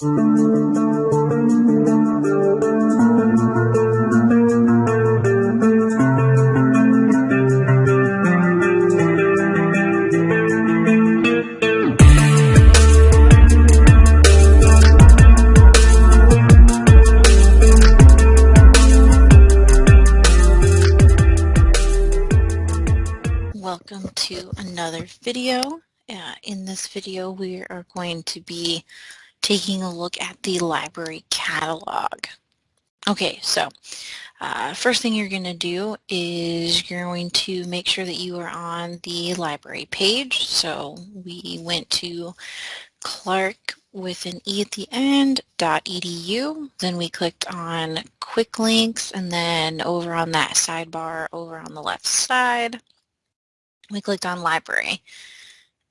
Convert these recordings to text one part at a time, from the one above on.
Welcome to another video. Uh, in this video we are going to be taking a look at the library catalog. Okay, so uh, first thing you're going to do is you're going to make sure that you are on the library page. So we went to Clarke with an E at the end, .edu. Then we clicked on quick links and then over on that sidebar over on the left side, we clicked on library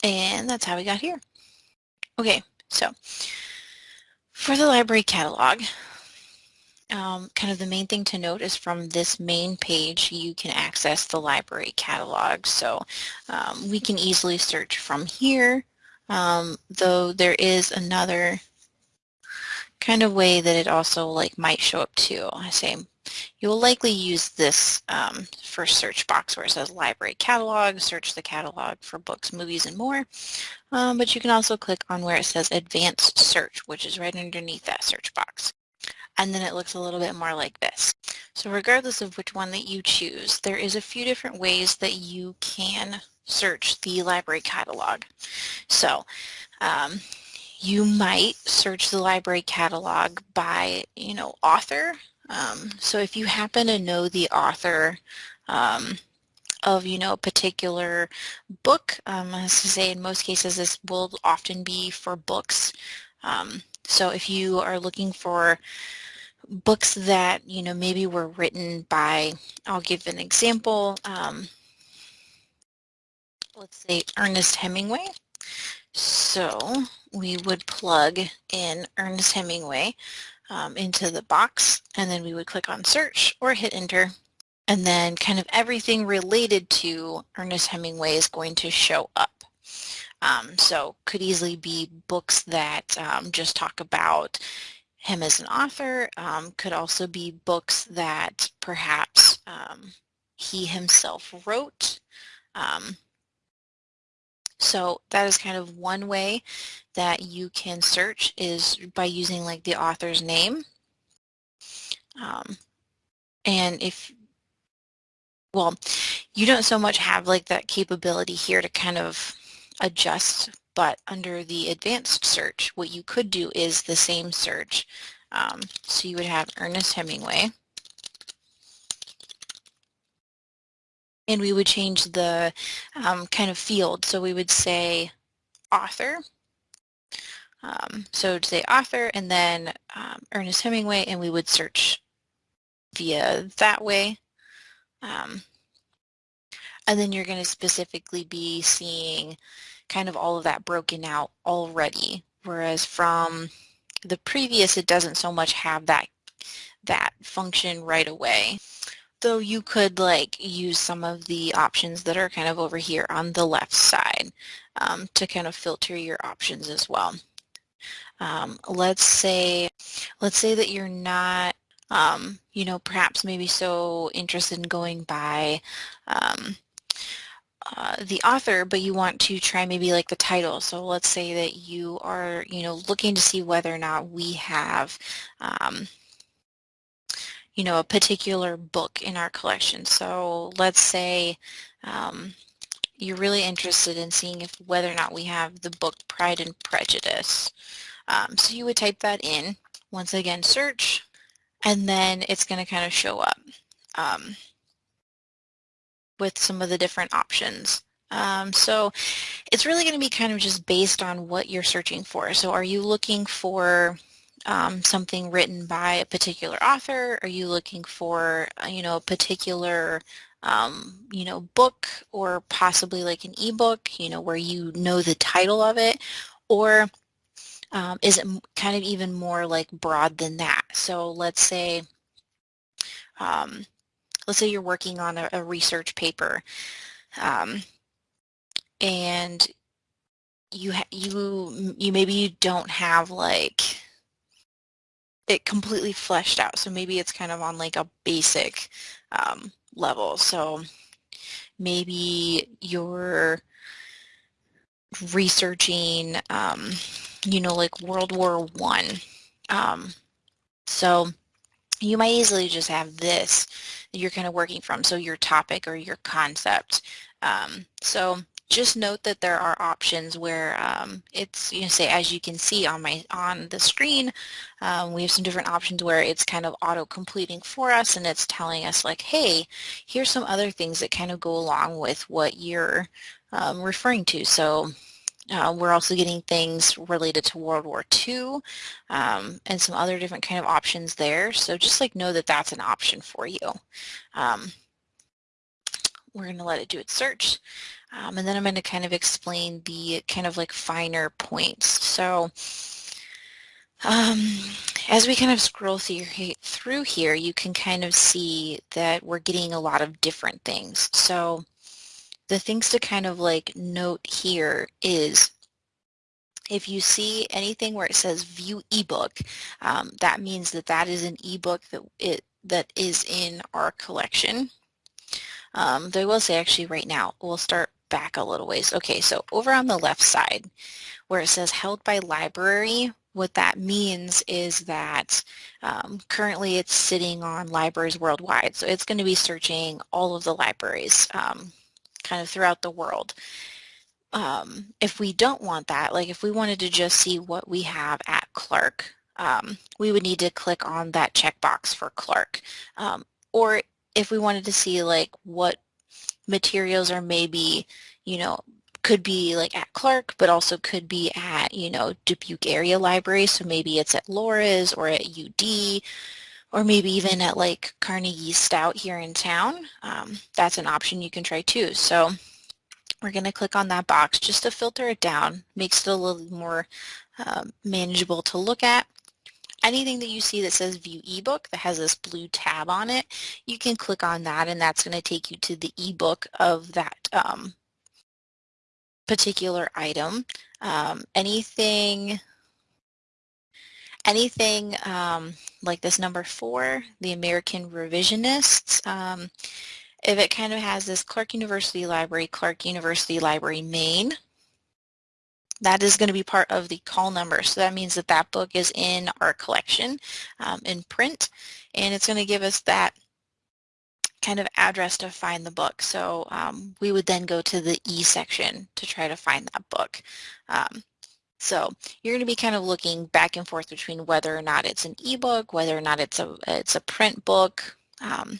and that's how we got here. Okay, so for the library catalog, um, kind of the main thing to note is from this main page you can access the library catalog. So um, we can easily search from here, um, though there is another kind of way that it also like might show up too. I say you will likely use this um, first search box where it says library catalog, search the catalog for books, movies, and more. Um, but you can also click on where it says advanced search, which is right underneath that search box. And then it looks a little bit more like this. So regardless of which one that you choose, there is a few different ways that you can search the library catalog. So um, you might search the library catalog by, you know, author. Um, so if you happen to know the author um, of, you know, a particular book, um, as I say, in most cases, this will often be for books. Um, so if you are looking for books that, you know, maybe were written by, I'll give an example, um, let's say Ernest Hemingway. So we would plug in Ernest Hemingway um, into the box and then we would click on search or hit enter and then kind of everything related to Ernest Hemingway is going to show up. Um, so could easily be books that um, just talk about him as an author, um, could also be books that perhaps um, he himself wrote. Um, so that is kind of one way that you can search is by using like the author's name. Um, and if, well, you don't so much have like that capability here to kind of adjust, but under the advanced search, what you could do is the same search. Um, so you would have Ernest Hemingway. and we would change the um, kind of field. So we would say author. Um, so to say author and then um, Ernest Hemingway and we would search via that way. Um, and then you're going to specifically be seeing kind of all of that broken out already. Whereas from the previous, it doesn't so much have that that function right away though you could like use some of the options that are kind of over here on the left side um, to kind of filter your options as well. Um, let's say, let's say that you're not, um, you know, perhaps maybe so interested in going by um, uh, the author, but you want to try maybe like the title. So let's say that you are, you know, looking to see whether or not we have um, you know, a particular book in our collection. So let's say um, you're really interested in seeing if whether or not we have the book Pride and Prejudice. Um, so you would type that in, once again search, and then it's going to kind of show up um, with some of the different options. Um, so it's really going to be kind of just based on what you're searching for. So are you looking for um, something written by a particular author? Are you looking for, uh, you know, a particular, um, you know, book or possibly like an ebook, you know, where you know the title of it? Or um, is it kind of even more like broad than that? So let's say, um, let's say you're working on a, a research paper um, and you you you maybe you don't have like it completely fleshed out. So maybe it's kind of on like a basic um, level. So maybe you're researching, um, you know, like World War One. Um, so you might easily just have this you're kind of working from, so your topic or your concept. Um, so just note that there are options where um, it's, you know, say as you can see on my on the screen, um, we have some different options where it's kind of auto-completing for us and it's telling us like, hey, here's some other things that kind of go along with what you're um, referring to. So uh, we're also getting things related to World War II um, and some other different kind of options there. So just like know that that's an option for you. Um, we're going to let it do its search. Um, and then I'm going to kind of explain the kind of like finer points. So um, as we kind of scroll through here, you can kind of see that we're getting a lot of different things. So the things to kind of like note here is if you see anything where it says view ebook, um, that means that that is an ebook that it that is in our collection. Um, they will say actually right now, we'll start back a little ways. Okay, so over on the left side where it says held by library, what that means is that um, currently it's sitting on libraries worldwide. So it's going to be searching all of the libraries um, kind of throughout the world. Um, if we don't want that, like if we wanted to just see what we have at Clarke, um, we would need to click on that checkbox for Clarke. Um, or if we wanted to see like what materials are maybe, you know, could be like at Clarke, but also could be at, you know, Dubuque area library. So maybe it's at Loras or at UD, or maybe even at like Carnegie Stout here in town. Um, that's an option you can try too. So we're going to click on that box just to filter it down, makes it a little more um, manageable to look at anything that you see that says view ebook that has this blue tab on it, you can click on that and that's going to take you to the ebook of that um, particular item. Um, anything anything um, like this number four, the American Revisionists, um, if it kind of has this Clarke University Library, Clarke University Library Main, that is going to be part of the call number. So that means that that book is in our collection um, in print and it's going to give us that kind of address to find the book. So um, we would then go to the E section to try to find that book. Um, so you're going to be kind of looking back and forth between whether or not it's an ebook, whether or not it's a it's a print book. Um,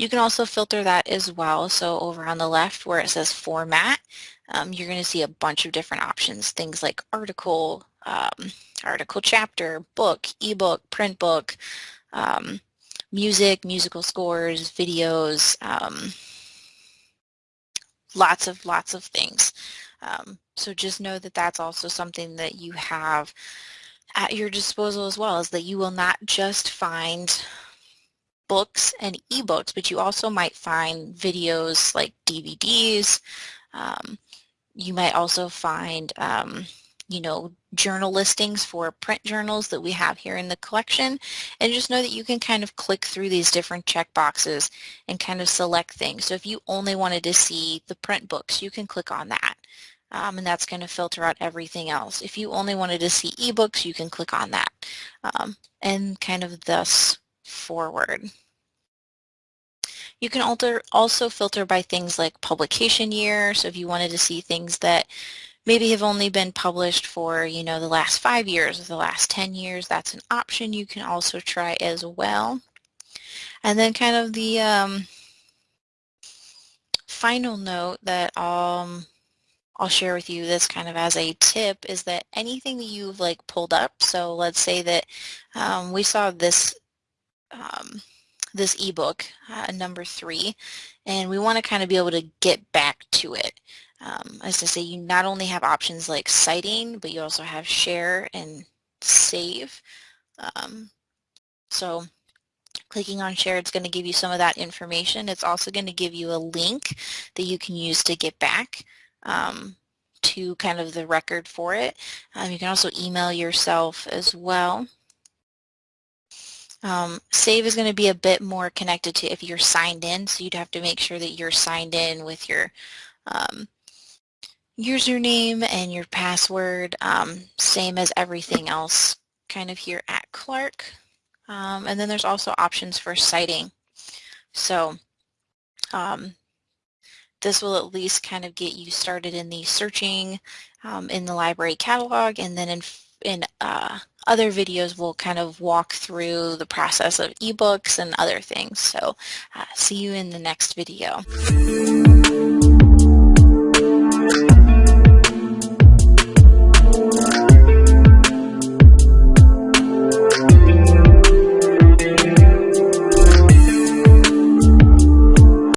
you can also filter that as well. So over on the left where it says format, um, you're going to see a bunch of different options, things like article, um, article chapter, book, ebook, print book, um, music, musical scores, videos, um, lots of, lots of things. Um, so just know that that's also something that you have at your disposal as well, is that you will not just find books and ebooks, but you also might find videos like DVDs. Um, you might also find, um, you know, journal listings for print journals that we have here in the collection. And just know that you can kind of click through these different check boxes and kind of select things. So if you only wanted to see the print books, you can click on that. Um, and that's going to filter out everything else. If you only wanted to see ebooks, you can click on that. Um, and kind of thus forward. You can alter, also filter by things like publication year. So if you wanted to see things that maybe have only been published for, you know, the last five years or the last 10 years, that's an option you can also try as well. And then kind of the um, final note that um, I'll share with you this kind of as a tip is that anything that you've like pulled up, so let's say that um, we saw this um, this ebook, uh, number three, and we want to kind of be able to get back to it. Um, as I say, you not only have options like citing, but you also have share and save. Um, so clicking on share, it's going to give you some of that information. It's also going to give you a link that you can use to get back um, to kind of the record for it. Um, you can also email yourself as well. Um, save is going to be a bit more connected to if you're signed in, so you'd have to make sure that you're signed in with your um, username and your password, um, same as everything else kind of here at Clarke. Um, and then there's also options for citing. So um, this will at least kind of get you started in the searching um, in the library catalog and then in, in uh, other videos will kind of walk through the process of ebooks and other things. So uh, see you in the next video.